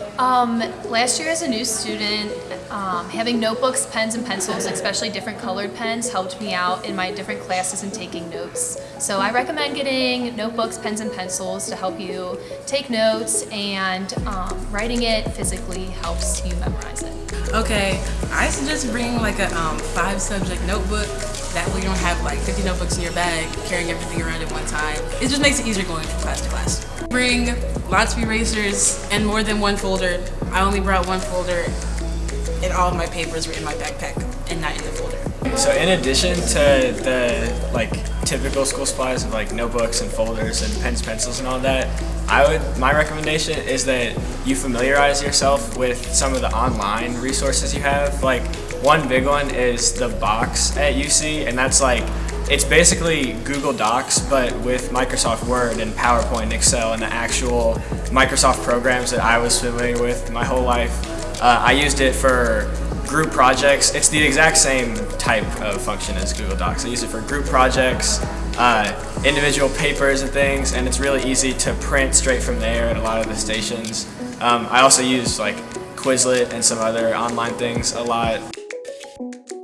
so um, last year as a new student, um, having notebooks, pens, and pencils, especially different colored pens, helped me out in my different classes and taking notes. So I recommend getting notebooks, pens, and pencils to help you take notes and um, writing it physically helps you memorize it. Okay, I suggest bringing like a um, five subject notebook. That way you don't have like 50 notebooks in your bag, carrying everything around at one time. It just makes it easier going from class to class. Bring lots of erasers and more than one folder. I only brought one folder and all of my papers were in my backpack and not in the folder. So in addition to the like typical school supplies of like notebooks and folders and pens, pencils and all that, I would my recommendation is that you familiarize yourself with some of the online resources you have. Like one big one is the box at UC and that's like it's basically Google Docs, but with Microsoft Word and PowerPoint and Excel and the actual Microsoft programs that I was familiar with my whole life. Uh, I used it for group projects. It's the exact same type of function as Google Docs. I use it for group projects, uh, individual papers and things, and it's really easy to print straight from there at a lot of the stations. Um, I also use like Quizlet and some other online things a lot. Thank you.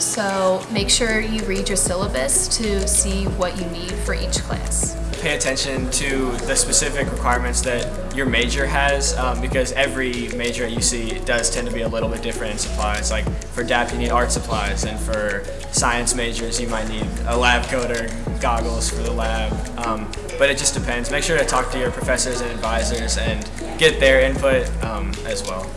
So make sure you read your syllabus to see what you need for each class. Pay attention to the specific requirements that your major has um, because every major at UC does tend to be a little bit different in supplies. Like for DAAP you need art supplies and for science majors you might need a lab coat or goggles for the lab. Um, but it just depends. Make sure to talk to your professors and advisors and get their input um, as well.